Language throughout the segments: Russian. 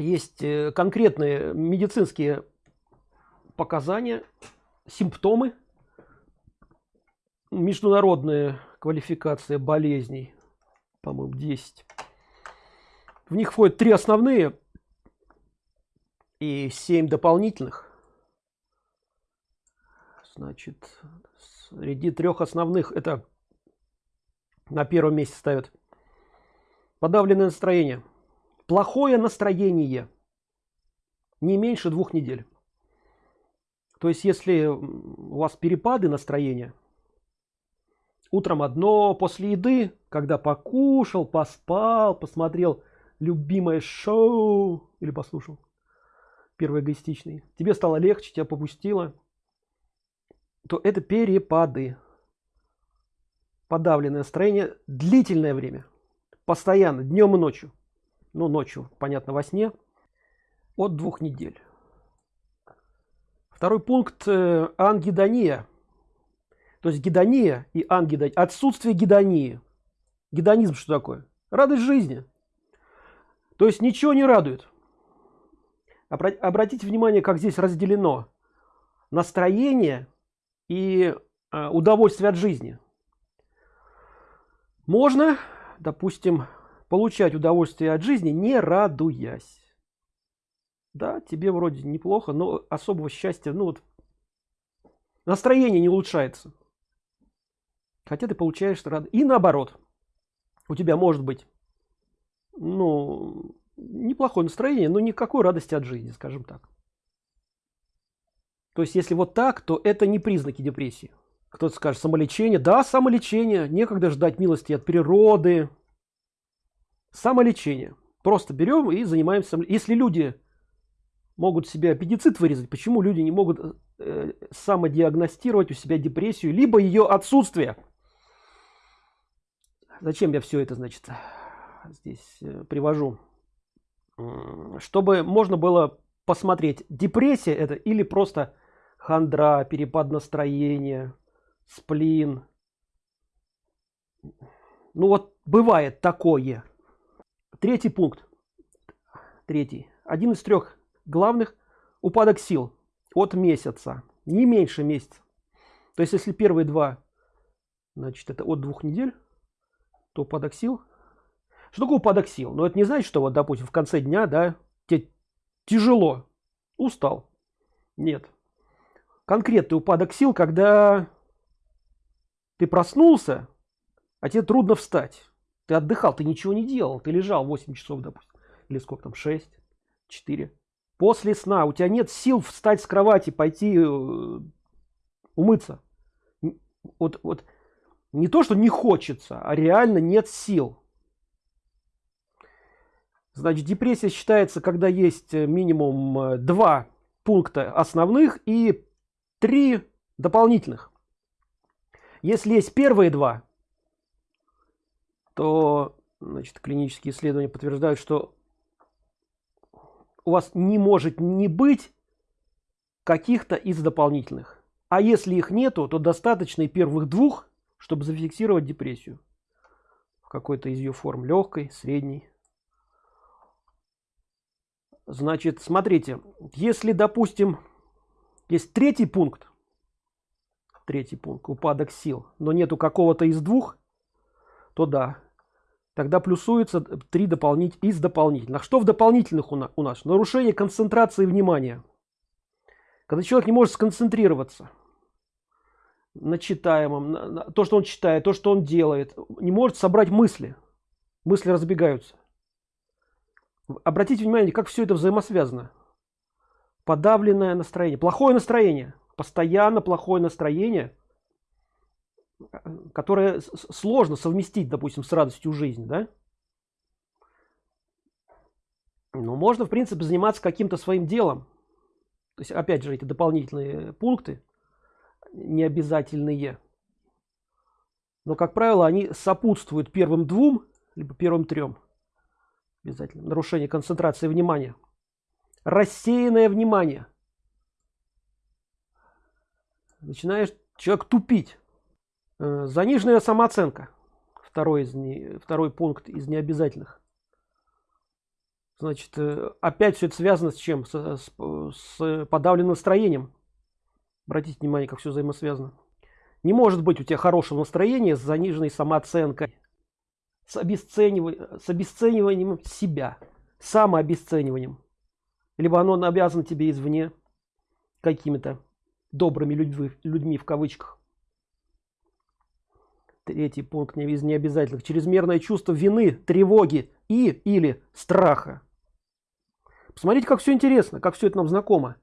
есть э, конкретные медицинские показания симптомы международная квалификация болезней по-моему 10 в них входят три основные и 7 дополнительных. Значит среди трех основных это на первом месте ставят подавленное настроение плохое настроение не меньше двух недель. То есть если у вас перепады настроения утром одно после еды когда покушал поспал посмотрел любимое шоу или послушал первый эгоистичный тебе стало легче тебя попустило то это перепады. Подавленное настроение длительное время. Постоянно днем и ночью ну ночью понятно во сне от двух недель. Второй пункт э, ангидония. То есть гедония и ангидония отсутствие гедонии гедонизм что такое? Радость жизни. То есть ничего не радует. Обратите внимание как здесь разделено настроение и э, удовольствие от жизни. Можно допустим получать удовольствие от жизни не радуясь. Да тебе вроде неплохо но особого счастья ну вот настроение не улучшается. Хотя ты получаешь рад и наоборот у тебя может быть ну неплохое настроение но никакой радости от жизни скажем так. То есть если вот так то это не признаки депрессии. Кто-то скажет самолечение да самолечение некогда ждать милости от природы самолечение. Просто берем и занимаемся если люди могут себе аппендицит вырезать почему люди не могут э, самодиагностировать у себя депрессию либо ее отсутствие? Зачем я все это значит здесь э, привожу? Чтобы можно было посмотреть депрессия это или просто хандра перепад настроения сплин. Ну вот бывает такое третий пункт. Третий. Один из трех главных упадок сил от месяца. Не меньше месяца. То есть если первые два значит это от двух недель то упадок сил. Что такое упадок сил? Но это не значит что вот допустим в конце дня да тебе тяжело. Устал. Нет. Конкретный упадок сил когда ты проснулся а тебе трудно встать ты отдыхал ты ничего не делал. Ты лежал 8 часов допустим или сколько там 6 4 после сна у тебя нет сил встать с кровати пойти э, умыться. Вот вот. Не то что не хочется а реально нет сил. Значит депрессия считается когда есть э, минимум э, два пункта основных и три дополнительных. Если есть первые два то значит клинические исследования подтверждают что у вас не может не быть каких-то из дополнительных. А если их нету то достаточно и первых двух чтобы зафиксировать депрессию. В какой-то из ее форм легкой средней. Значит смотрите если допустим есть третий пункт третий пункт упадок сил но нету какого-то из двух то да тогда плюсуется три дополнить из дополнительных что в дополнительных у нас, у нас? Нарушение концентрации внимания. Когда человек не может сконцентрироваться на читаемом на, на, то что он читает то что он делает не может собрать мысли. Мысли разбегаются. Обратите внимание как все это взаимосвязано. Подавленное настроение плохое настроение постоянно плохое настроение которое сложно совместить допустим с радостью жизни да? Ну можно в принципе заниматься каким-то своим делом. То есть опять же эти дополнительные пункты не обязательные но как правило они сопутствуют первым двум либо первым трем обязательно. Нарушение концентрации внимания. Рассеянное внимание. Начинаешь человек тупить заниженная самооценка. Второй из не, второй пункт из необязательных. Значит э, опять все это связано с чем? С, с, с подавленным настроением. Обратите внимание как все взаимосвязано. Не может быть у тебя хорошего настроения с заниженной самооценкой с обесцениванием с обесцениванием себя самообесцениванием. Либо оно обязано тебе извне какими-то добрыми людьми, людьми в кавычках третий пункт из необязательных. Чрезмерное чувство вины тревоги и или страха. Посмотрите как все интересно как все это нам знакомо.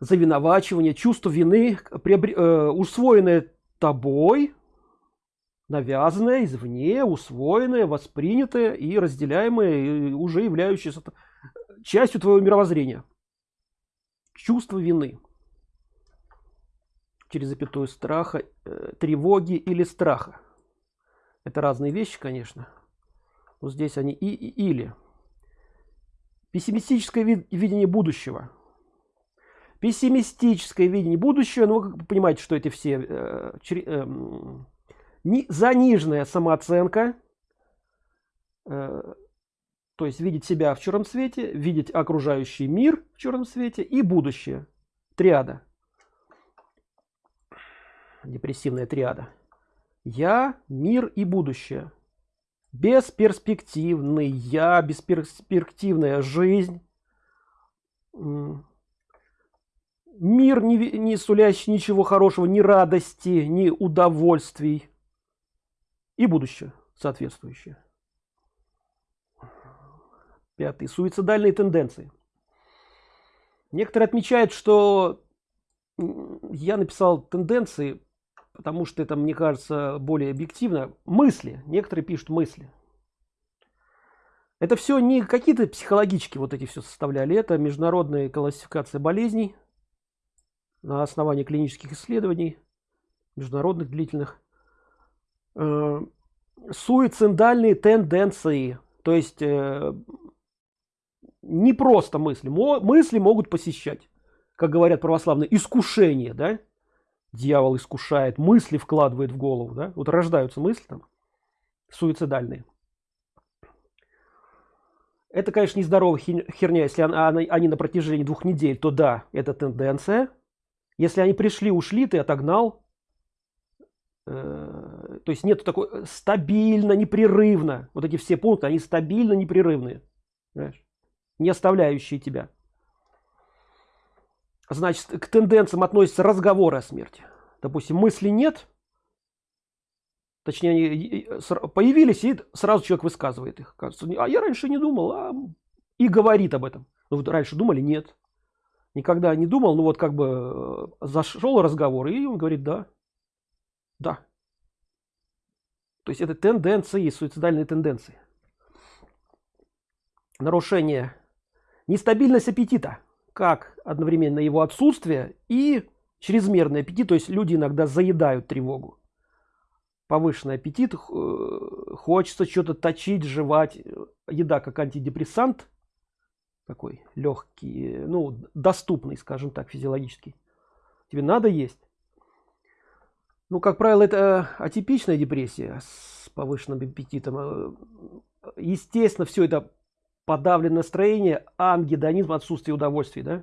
Завиновачивание чувство вины приобр... э, усвоенное тобой навязанное извне усвоенное воспринятое и разделяемое и уже являющееся частью твоего мировоззрения. Чувство вины через запятую страха э, тревоги или страха. Это разные вещи конечно. Но здесь они и, и или. Пессимистическое видение будущего. Пессимистическое видение будущего ну вы понимаете что эти все э, э, не, заниженная самооценка э, то есть видеть себя в черном свете видеть окружающий мир в черном свете и будущее. Триада депрессивная триада. Я мир и будущее. Бесперспективный я бесперспективная жизнь. Мир не, не сулящий ничего хорошего ни радости ни удовольствий. И будущее соответствующее. Пятый суицидальные тенденции. Некоторые отмечают что я написал тенденции потому что это мне кажется более объективно. Мысли. Некоторые пишут мысли. Это все не какие-то психологические вот эти все составляли. Это международная классификация болезней на основании клинических исследований международных длительных. Э, суицидальные тенденции. То есть э, не просто мысли. Мысли могут посещать как говорят православные искушение да дьявол искушает мысли вкладывает в голову да? Вот рождаются мысли там суицидальные. Это конечно нездоровая херня. Если они на протяжении двух недель то да это тенденция. Если они пришли ушли ты отогнал. Э, то есть нету такой э, стабильно непрерывно. Вот эти все пункты они стабильно непрерывные. Не оставляющие тебя значит к тенденциям относятся разговоры о смерти. Допустим мысли нет точнее они появились и сразу человек высказывает их. Кажется а я раньше не думал а... и говорит об этом ну вот раньше думали нет. Никогда не думал ну вот как бы э, зашел разговор и он говорит да да то есть это тенденции суицидальные тенденции. Нарушение нестабильность аппетита как одновременно его отсутствие и чрезмерный аппетит то есть люди иногда заедают тревогу. Повышенный аппетит э, хочется что-то точить жевать. Еда как антидепрессант такой легкий ну доступный скажем так физиологический. Тебе надо есть. Ну как правило это атипичная депрессия с повышенным аппетитом. Э, естественно все это подавленное настроение ангедонизм отсутствие удовольствий да?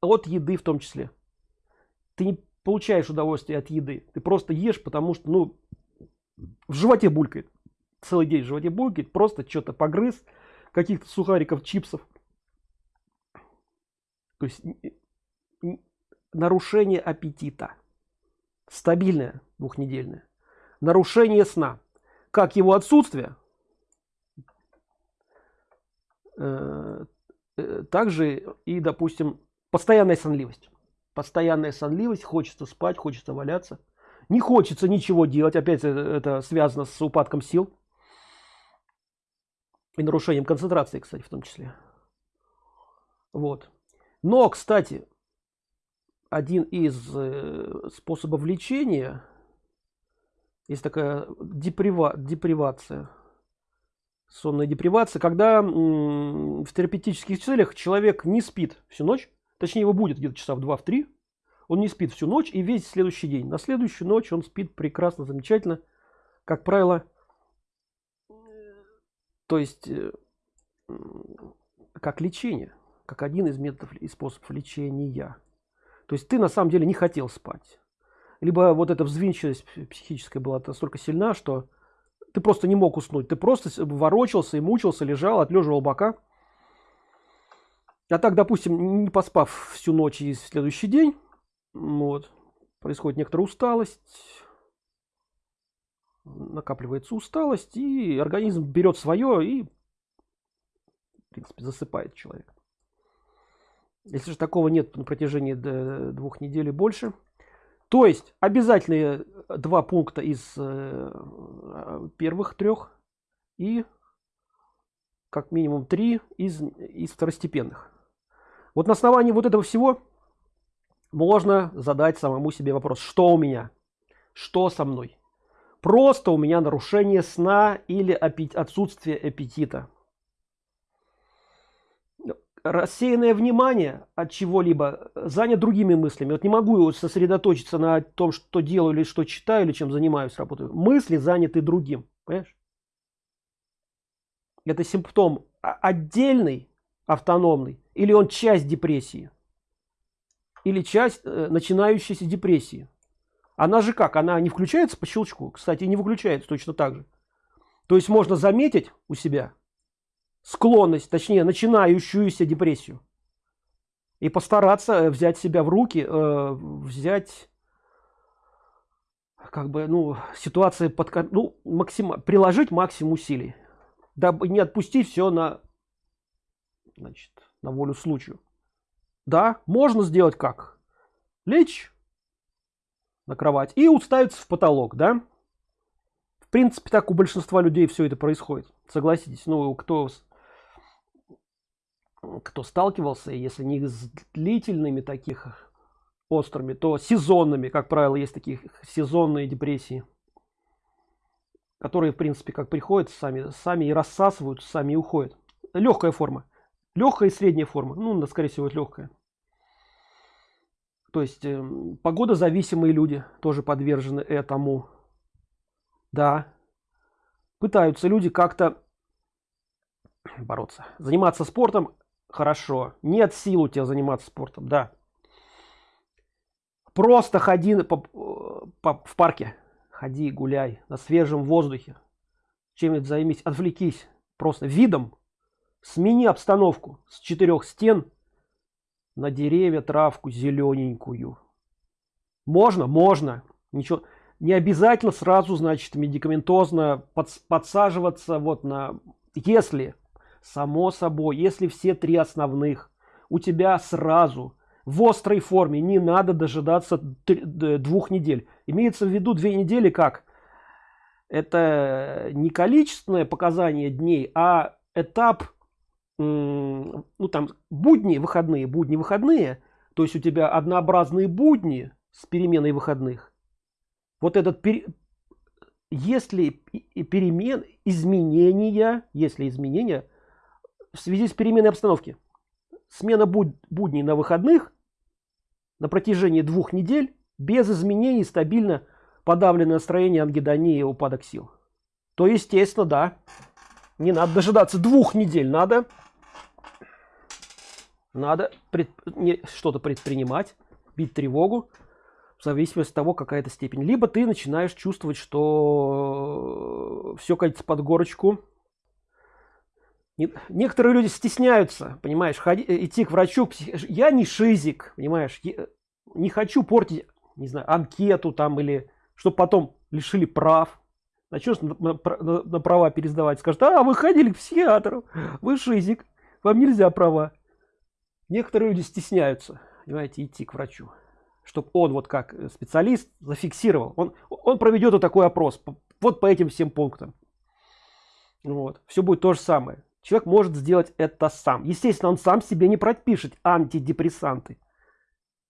От еды в том числе. Ты не получаешь удовольствие от еды. Ты просто ешь потому что ну в животе булькает. Целый день в животе булькает просто что-то погрыз каких-то сухариков чипсов. То есть нарушение аппетита. Стабильное двухнедельное. Нарушение сна. Как его отсутствие также и допустим постоянная сонливость. Постоянная сонливость хочется спать хочется валяться. Не хочется ничего делать опять это, это связано с упадком сил. И нарушением концентрации кстати в том числе. Вот. Но кстати один из э, способов лечения есть такая деприва депривация сонная депривация когда в терапевтических целях человек не спит всю ночь точнее его будет где-то часа в два в три он не спит всю ночь и весь следующий день. На следующую ночь он спит прекрасно замечательно как правило. То есть э, как лечение как один из методов и способов лечения. То есть ты на самом деле не хотел спать. Либо вот эта взвинченность психическая была настолько сильна что ты просто не мог уснуть. Ты просто ворочался и мучился лежал отлеживал бока. А так допустим не поспав всю ночь и следующий день вот происходит некоторая усталость накапливается усталость и организм берет свое и в принципе засыпает человек. Если же такого нет на протяжении двух недель и больше то есть обязательные два пункта из э, первых трех и как минимум три из из второстепенных. Вот на основании вот этого всего можно задать самому себе вопрос что у меня? Что со мной? Просто у меня нарушение сна или отсутствие аппетита рассеянное внимание от чего-либо занят другими мыслями. Вот не могу сосредоточиться на том что делаю или что читаю или чем занимаюсь работаю. Мысли заняты другим понимаешь? это симптом отдельный автономный или он часть депрессии? Или часть э, начинающейся депрессии? Она же как? Она не включается по щелчку? Кстати не выключается точно так же. То есть можно заметить у себя склонность точнее начинающуюся депрессию. И постараться э, взять себя в руки э, взять как бы ну ситуация под ну максимум приложить максимум усилий дабы не отпустить все на значит на волю случаю. Да можно сделать как? Лечь на кровать и уставиться в потолок да? В принципе так у большинства людей все это происходит. Согласитесь ну кто кто сталкивался если не с длительными таких острыми то сезонными. Как правило есть такие сезонные депрессии которые в принципе как приходят сами сами и рассасываются сами и уходят. Легкая форма. Легкая и средняя форма. Ну скорее всего легкая то есть э, погода зависимые люди тоже подвержены этому. Да. Пытаются люди как-то бороться. Заниматься спортом хорошо. Нет сил у тебя заниматься спортом да. Просто ходи по, по, в парке. Ходи гуляй на свежем воздухе. Чем-нибудь займись. Отвлекись просто видом. Смени обстановку с четырех стен на деревья травку зелененькую. Можно? Можно. Ничего. Не обязательно сразу значит медикаментозно под, подсаживаться вот на если само собой если все три основных у тебя сразу в острой форме не надо дожидаться двух недель. Имеется в виду две недели как? Это не количественное показание дней а этап ну там будни выходные будни выходные. То есть у тебя однообразные будни с переменой выходных. Вот этот пер... если перемен изменения если изменения в связи с переменой обстановки. Смена буд будней на выходных на протяжении двух недель без изменений стабильно подавленное настроение ангидонии и упадок сил. То естественно да. Не надо дожидаться двух недель надо. Надо пред... что-то предпринимать бить тревогу в зависимости от того какая то степень. Либо ты начинаешь чувствовать что все катится под горочку некоторые люди стесняются понимаешь ходи, э, идти к врачу я не шизик понимаешь я не хочу портить не знаю анкету там или чтобы потом лишили прав. Начнешь на, на, на права пересдавать скажет а вы ходили к психиатру вы шизик вам нельзя права некоторые люди стесняются понимаете идти к врачу чтобы он вот как э, специалист зафиксировал. Он он проведет вот такой опрос вот по этим всем пунктам. Вот все будет то же самое человек может сделать это сам. Естественно он сам себе не пропишет антидепрессанты.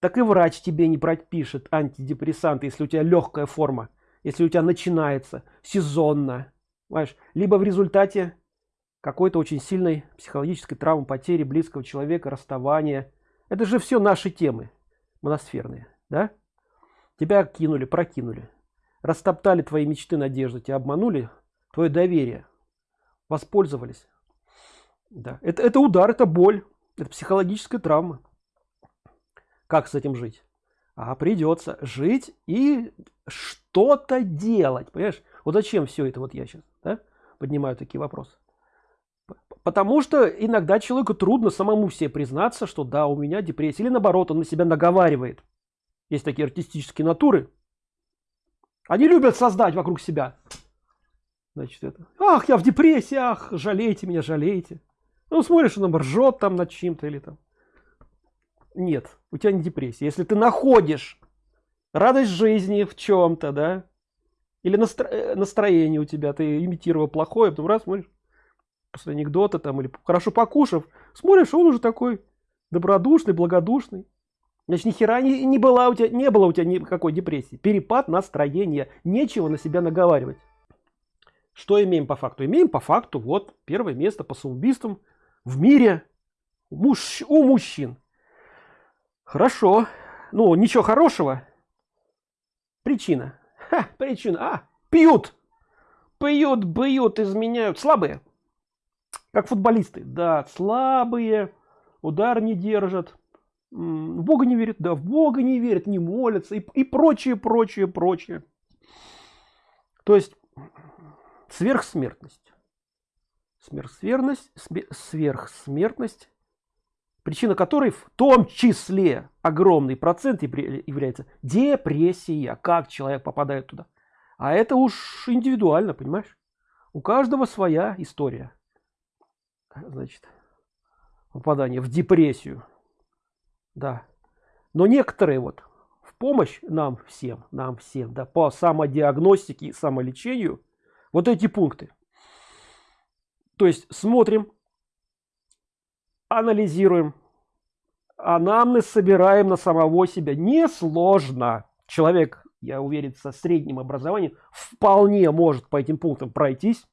Так и врач тебе не пропишет антидепрессанты если у тебя легкая форма если у тебя начинается сезонно понимаешь? Либо в результате какой-то очень сильной психологической травмы потери близкого человека расставания. Это же все наши темы моносферные да? Тебя кинули прокинули. Растоптали твои мечты надежды тебя обманули твое доверие. Воспользовались да. Это это удар это боль это психологическая травма. Как с этим жить? А придется жить и что-то делать понимаешь? Вот зачем все это вот я сейчас да, поднимаю такие вопросы? Потому что иногда человеку трудно самому себе признаться что да у меня депрессия или наоборот он на себя наговаривает. Есть такие артистические натуры. Они любят создать вокруг себя. Значит это ах я в депрессии ах жалейте меня жалейте ну смотришь он ржет там над чем-то или там. Нет у тебя не депрессия. Если ты находишь радость жизни в чем-то да или настро... Э, настроение у тебя ты имитировал плохое потом раз смотришь после анекдота там или хорошо покушав смотришь он уже такой добродушный благодушный. Значит ни хера не, не была у тебя не было у тебя никакой депрессии. Перепад настроения нечего на себя наговаривать. Что имеем по факту? Имеем по факту вот первое место по самоубийствам в мире муж у мужчин. Хорошо. Ну ничего хорошего. Причина. Ха, причина. А пьют. Пьют бьют изменяют. Слабые. Как футболисты. Да слабые. Удар не держат. В бога не верят. Да в бога не верят не молятся. И, и прочее прочее прочее. То есть сверхсмертность сверхсмертность сверхсмертность причина которой в том числе огромный процент является депрессия как человек попадает туда. А это уж индивидуально понимаешь? У каждого своя история. Значит попадание в депрессию. Да. Но некоторые вот в помощь нам всем нам всем да по самодиагностике и самолечению вот эти пункты то есть смотрим анализируем. Анамнез собираем на самого себя. Несложно. Человек я уверен со средним образованием вполне может по этим пунктам пройтись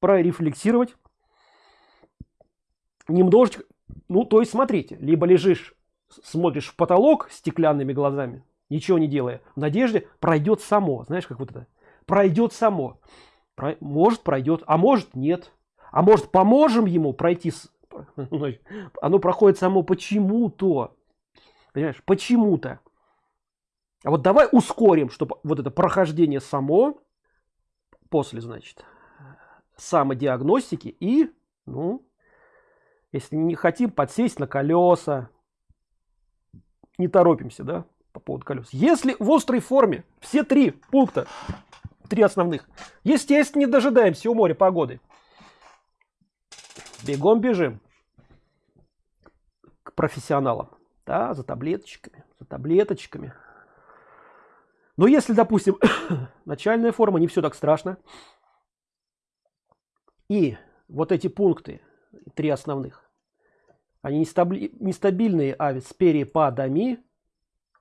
прорефлексировать. Немножечко ну то есть смотрите либо лежишь смотришь в потолок стеклянными глазами ничего не делая в надежде пройдет само. Знаешь как вот это? Пройдет само. Про, может пройдет а может нет а может поможем ему пройти с... оно проходит само почему-то. Понимаешь почему-то. А вот давай ускорим чтобы вот это прохождение само после значит самодиагностики и ну если не хотим подсесть на колеса. Не торопимся да по поводу колес. Если в острой форме все три пункта три основных естественно не дожидаемся у моря погоды бегом бежим. К профессионалам. Да, за таблеточками за таблеточками. Но если допустим начальная форма не все так страшно. И вот эти пункты три основных они нестабильные а с перепадами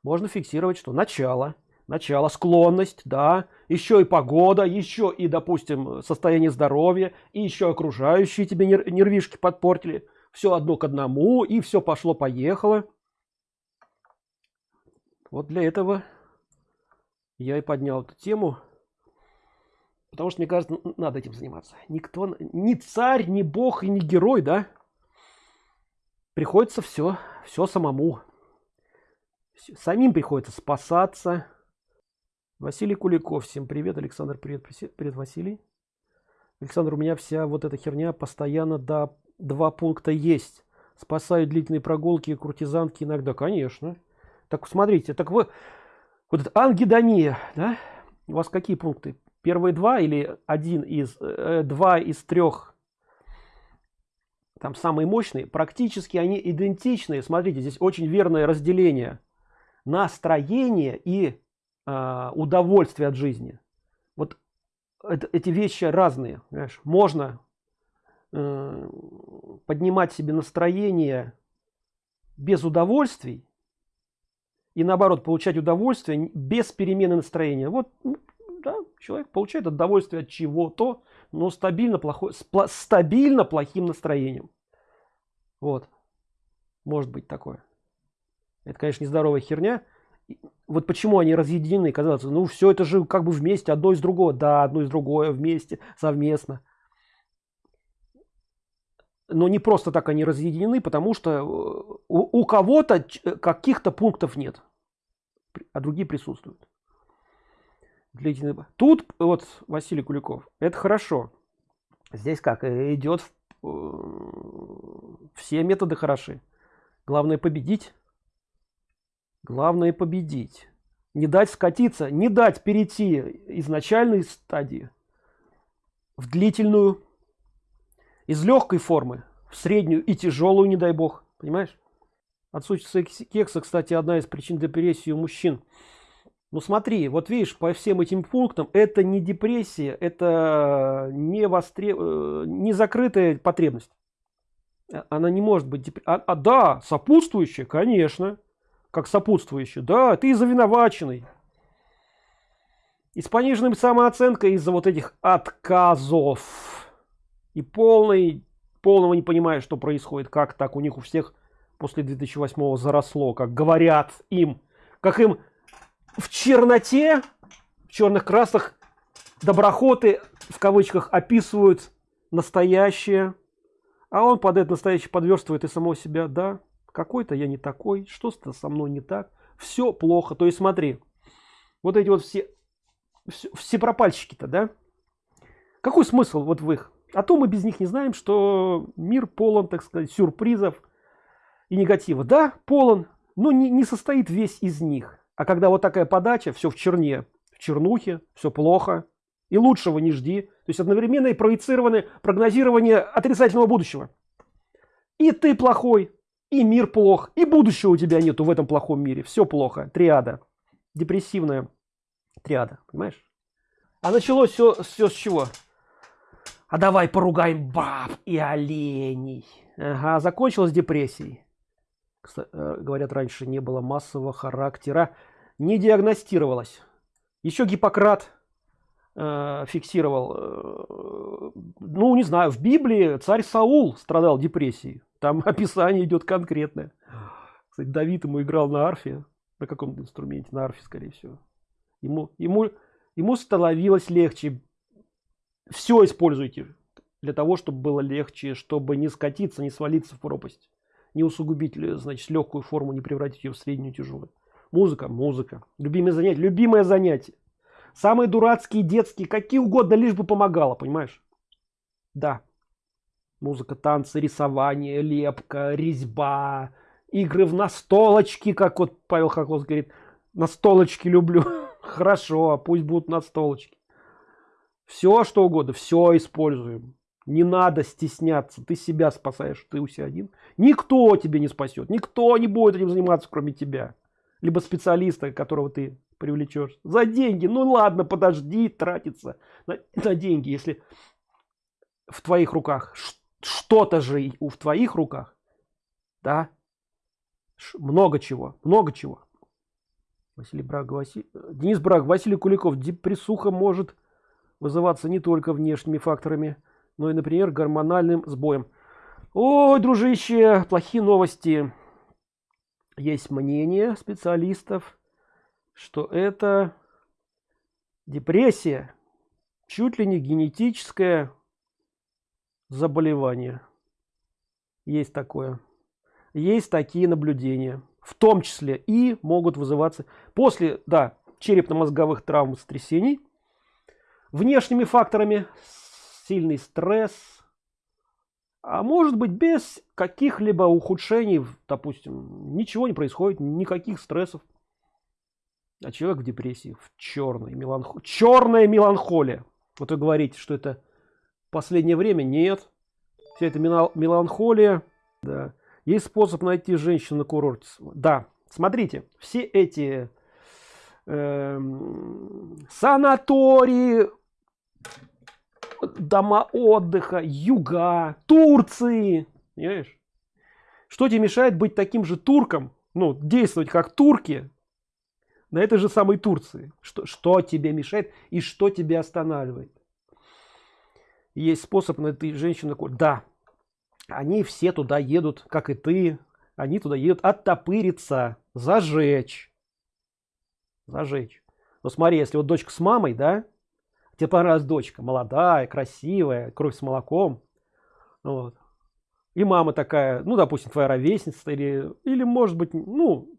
можно фиксировать что начало начало склонность да еще и погода еще и допустим состояние здоровья и еще окружающие тебе нервишки подпортили. Все одно к одному и все пошло поехало вот для этого я и поднял эту тему потому что мне кажется надо этим заниматься. Никто ни царь ни бог и не герой да? Приходится все все самому. Самим приходится спасаться василий куликов всем привет. Александр привет привет василий. Александр у меня вся вот эта херня постоянно до два пункта есть. Спасают длительные прогулки куртизанки иногда конечно. Так смотрите так вы вот это ангидония да? У вас какие пункты? Первые два или один из э, два из трех там самые мощные практически они идентичны смотрите здесь очень верное разделение. Настроение и удовольствие от жизни. Вот это, эти вещи разные понимаешь? можно э, поднимать себе настроение без удовольствий и наоборот получать удовольствие без перемены настроения. Вот да, человек получает удовольствие от чего-то но стабильно плохой стабильно плохим настроением. Вот. Может быть такое. Это конечно нездоровая херня вот почему они разъединены казалось ну все это же как бы вместе одно из другого. Да одно из другое вместе совместно. Но не просто так они разъединены потому что э, у, у кого-то каких-то пунктов нет. А другие присутствуют. Тут вот василий куликов. Это хорошо. Здесь как идет все методы хороши. Главное победить главное победить. Не дать скатиться не дать перейти из начальной стадии в длительную из легкой формы в среднюю и тяжелую не дай бог. Понимаешь? Отсутствие кекса кстати одна из причин депрессии у мужчин. Ну смотри вот видишь по всем этим пунктам это не депрессия это не востреб э, не закрытая потребность. А, она не может быть а, а да сопутствующая конечно как сопутствующая да ты завиноваченный. И с пониженной самооценкой из-за вот этих отказов. И полный полного не понимая что происходит как так у них у всех после 2008 заросло как говорят им как им в черноте в черных красах доброхоты в кавычках описывают настоящее. А он под это настоящее подверстывает и самого себя да какой-то я не такой что-то со мной не так все плохо. То есть смотри вот эти вот все все, все пропальщики-то да? Какой смысл вот в их? А то мы без них не знаем что мир полон так сказать сюрпризов и негатива. Да полон но не, не состоит весь из них. А когда вот такая подача все в черне в чернухе все плохо и лучшего не жди. То есть одновременно и проецированы прогнозирование отрицательного будущего. И ты плохой и мир плох и будущего у тебя нету в этом плохом мире. Все плохо. Триада. Депрессивная триада понимаешь? А началось все все с чего? А давай поругаем баб и оленей. Ага, закончилась депрессией. Кстати, э, говорят раньше не было массового характера. Не диагностировалось. Еще гиппократ э, фиксировал э, ну не знаю в библии царь саул страдал депрессией там описание идет конкретное. Кстати, давид ему играл на арфе на каком инструменте на арфе скорее всего. Ему ему ему становилось легче. Все используйте для того чтобы было легче чтобы не скатиться не свалиться в пропасть не усугубить значит легкую форму не превратить ее в среднюю тяжелую музыка музыка. Любимое занятие любимое занятие. Самые дурацкие детские какие угодно лишь бы помогало понимаешь? Да музыка танцы рисование лепка резьба игры в настолочки как вот павел хохлов говорит. Настолочки люблю хорошо пусть будут настолочки. Все что угодно все используем. Не надо стесняться. Ты себя спасаешь ты у себя один. Никто тебе не спасет никто не будет этим заниматься кроме тебя. Либо специалиста которого ты привлечешь за деньги. Ну ладно подожди тратиться на, на деньги если в твоих руках что-то же в твоих руках да много чего много чего Василий Браг, Василий, Денис Браг, Василий Куликов. Депрессуха может вызываться не только внешними факторами, но и, например, гормональным сбоем. Ой, дружище, плохие новости. Есть мнение специалистов, что это депрессия, чуть ли не генетическое заболевание. Есть такое. Есть такие наблюдения в том числе и могут вызываться после да черепно-мозговых травм сотрясений внешними факторами сильный стресс а может быть без каких-либо ухудшений допустим ничего не происходит никаких стрессов а человек в депрессии в черной меланхолии черная меланхолия вот вы говорите что это последнее время нет. Вся эта меланхолия. Да. Есть способ найти женщину на курорте. Да. Смотрите все эти э, санатории дома отдыха юга турции. Понимаешь? что тебе мешает быть таким же турком? Ну действовать как турки на этой же самой турции? Что что тебе мешает и что тебе останавливает есть способ найти женщину да. Они все туда едут как и ты. Они туда едут оттопыриться зажечь. Зажечь. Но смотри если вот дочка с мамой да тебе понравилась дочка молодая красивая кровь с молоком вот. и мама такая ну допустим твоя ровесница или или может быть ну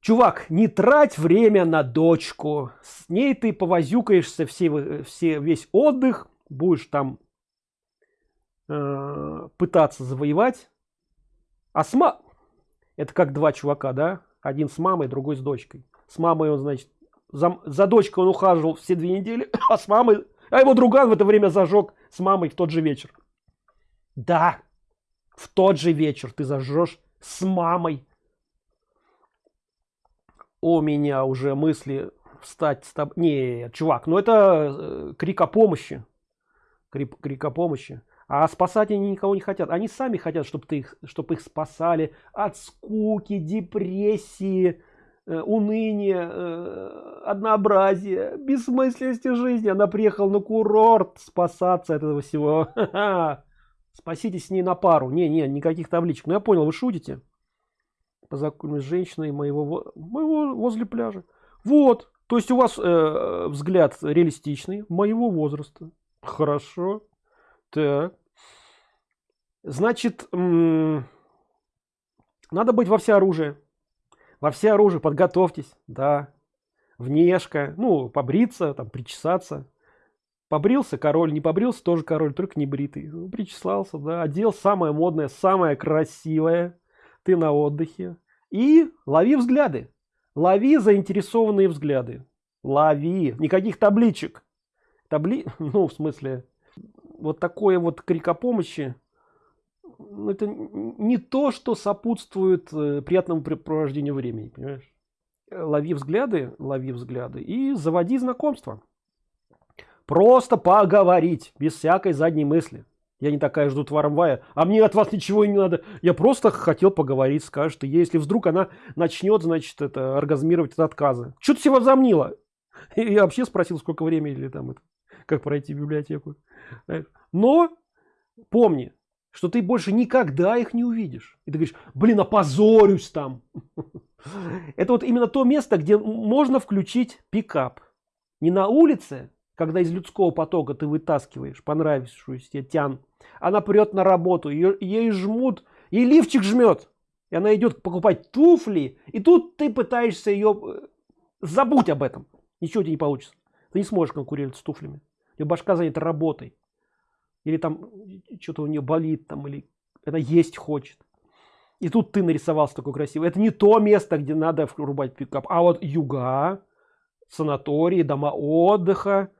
чувак не трать время на дочку. С ней ты повозюкаешься все все весь отдых будешь там э, пытаться завоевать. А сма это как два чувака да? Один с мамой другой с дочкой. С мамой он значит за, за дочкой он ухаживал все две недели а с мамой а его друган в это время зажег с мамой в тот же вечер. Да в тот же вечер ты зажжешь с мамой. У меня уже мысли встать с тобой не чувак ну это э, крик о помощи крик, о помощи а спасать они никого не хотят. Они сами хотят чтобы ты их чтобы их спасали от скуки депрессии э, уныния э, однообразия бессмысленности жизни. Она приехала на курорт спасаться от этого всего. Спаситесь с ней на пару. Не не никаких табличек. Ну я понял вы шутите. Познакомились с женщиной моего, моего возле пляжа. Вот, то есть у вас э, взгляд реалистичный, моего возраста. Хорошо. Так. Значит, надо быть во все оружие. Во все оружие подготовьтесь, да. Внешка, ну, побриться, там, причесаться. Побрился король, не побрился, тоже король, только не бритый. Ну, причесался, да, одел самое модное, самое красивое ты на отдыхе и лови взгляды лови заинтересованные взгляды лови никаких табличек табли ну в смысле вот такое вот крик о помощи ну, это не то что сопутствует э, приятному препровождению времени понимаешь? Лови взгляды лови взгляды и заводи знакомство. Просто поговорить без всякой задней мысли. Я не такая жду трамвая а мне от вас ничего не надо. Я просто хотел поговорить скажет и если вдруг она начнет значит это оргазмировать от отказа. Что ты себе возомнила? И вообще спросил сколько времени или там это как пройти библиотеку. Но помни что ты больше никогда их не увидишь. И ты говоришь блин опозорюсь там это вот именно то место где можно включить пикап. Не на улице когда из людского потока ты вытаскиваешь понравившуюся тебе тян. Она прет на работу ее ей жмут и лифчик жмет и она идет покупать туфли и тут ты пытаешься ее э, забудь об этом. Ничего тебе не получится. Ты не сможешь конкурировать с туфлями ее башка занята работой или там что-то у нее болит там или это есть хочет и тут ты нарисовался такой красивый это не то место где надо врубать пикап а вот юга санатории дома отдыха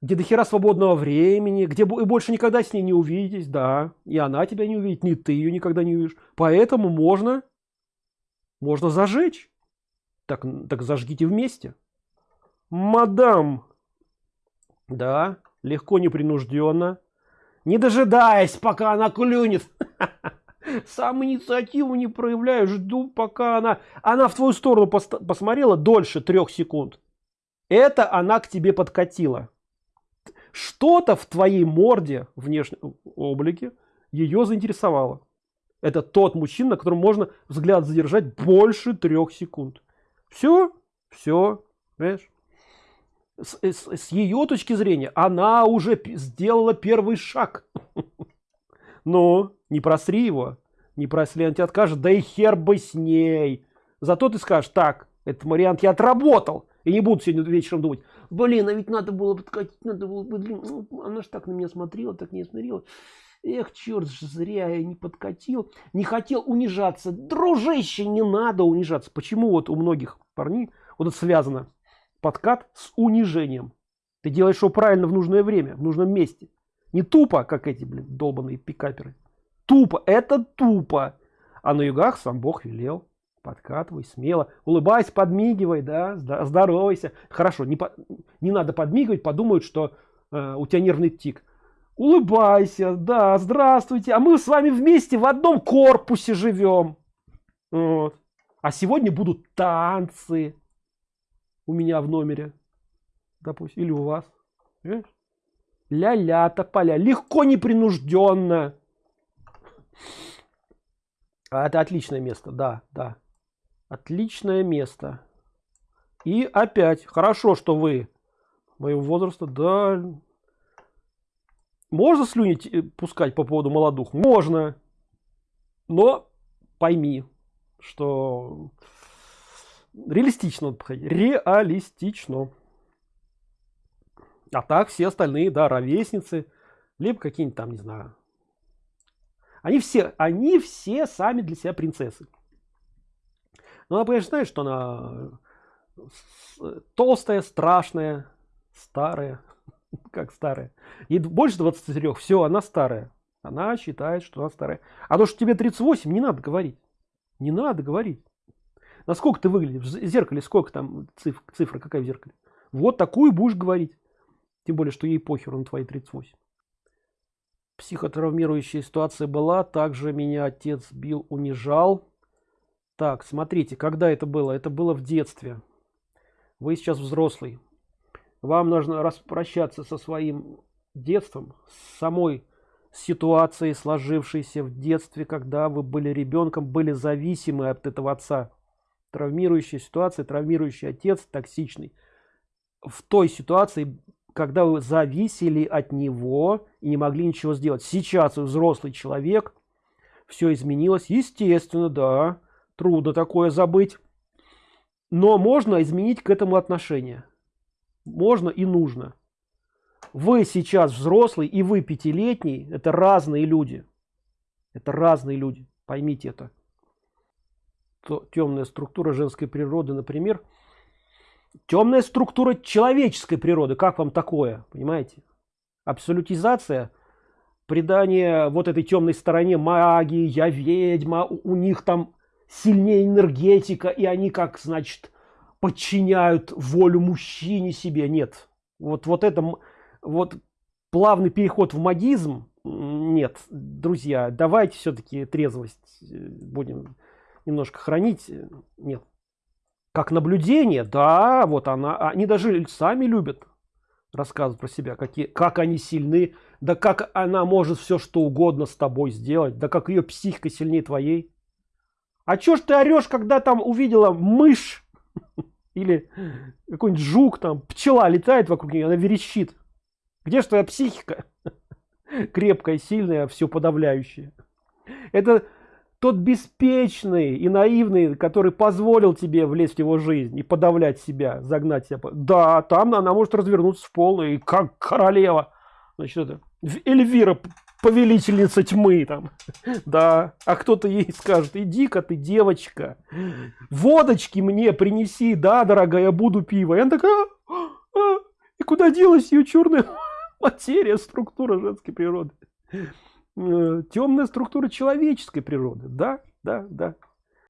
где до хера свободного времени, где и больше никогда с ней не увидеть, да, и она тебя не увидит, ни ты ее никогда не увидишь. Поэтому можно, можно зажечь. Так, так зажгите вместе. Мадам, да, легко, непринужденно, не дожидаясь, пока она клюнет. Сам инициативу не проявляю, жду, пока она... Она в твою сторону посмотрела дольше трех секунд. Это она к тебе подкатила что-то в твоей морде внешнем облике ее заинтересовало это тот мужчина на котором можно взгляд задержать больше трех секунд все все понимаешь? С, с, с ее точки зрения она уже сделала первый шаг. Но не просри его не просли он тебе откажет да и хер бы с ней. Зато ты скажешь так этот вариант я отработал и не буду сегодня вечером думать блин а ведь надо было подкатить надо было блин ну, она же так на меня смотрела так не смотрела эх черт зря я не подкатил не хотел унижаться. Дружище не надо унижаться. Почему вот у многих парней вот это связано подкат с унижением. Ты делаешь что правильно в нужное время в нужном месте. Не тупо как эти блин долбаные пикаперы. Тупо это тупо. А на югах сам бог велел. Подкатывай смело. Улыбайся подмигивай да здоровайся. Хорошо не по, не надо подмигивать подумают что э, у тебя нервный тик. Улыбайся да здравствуйте. А мы с вами вместе в одном корпусе живем. Вот. а сегодня будут танцы у меня в номере допустим или у вас. Ля-ля тополя легко непринужденно. А это отличное место да да. Отличное место. И опять хорошо что вы моего возраста да. Можно слюнить э, пускать по поводу молодух? Можно. Но пойми что реалистично реалистично. А так все остальные да ровесницы либо какие-нибудь там не знаю. Они все они все сами для себя принцессы. Но она конечно знает что она толстая страшная старая как старая и больше 23 все она старая. Она считает что она старая. А то что тебе 38 не надо говорить. Не надо говорить насколько ты выглядишь? В зеркале сколько там цифр цифра какая в зеркале? Вот такую будешь говорить. Тем более что ей похеру на твои 38 психотравмирующая ситуация была также меня отец бил унижал. Так смотрите когда это было? Это было в детстве. Вы сейчас взрослый. Вам нужно распрощаться со своим детством с самой ситуацией сложившейся в детстве когда вы были ребенком были зависимы от этого отца травмирующая ситуация травмирующий отец токсичный. В той ситуации когда вы зависели от него и не могли ничего сделать. Сейчас вы взрослый человек все изменилось. Естественно да трудно такое забыть. Но можно изменить к этому отношение. Можно и нужно. Вы сейчас взрослый и вы пятилетний. Это разные люди. Это разные люди. Поймите это. То, темная структура женской природы например темная структура человеческой природы как вам такое понимаете? Абсолютизация придание вот этой темной стороне магии я ведьма у них там сильнее энергетика и они как значит подчиняют волю мужчине себе. Нет. Вот вот это вот плавный переход в магизм нет друзья давайте все-таки трезвость э, будем немножко хранить нет. Как наблюдение да вот она они даже сами любят рассказывать про себя какие как они сильны да как она может все что угодно с тобой сделать да как ее психика сильнее твоей. А чё ж ты орешь когда там увидела мышь или какой-нибудь жук там пчела летает вокруг нее она верещит? Где же твоя психика? Крепкая сильная все подавляющая. Это тот беспечный и наивный который позволил тебе влезть в его жизнь и подавлять себя загнать себя да там она может развернуться в полную и как королева. Значит это эльвира повелительница тьмы там. Да а кто-то ей скажет иди-ка ты девочка водочки мне принеси да дорогая буду пиво и она такая а, а, и куда делась ее черная материя структура женской природы темная структура человеческой природы. Да да да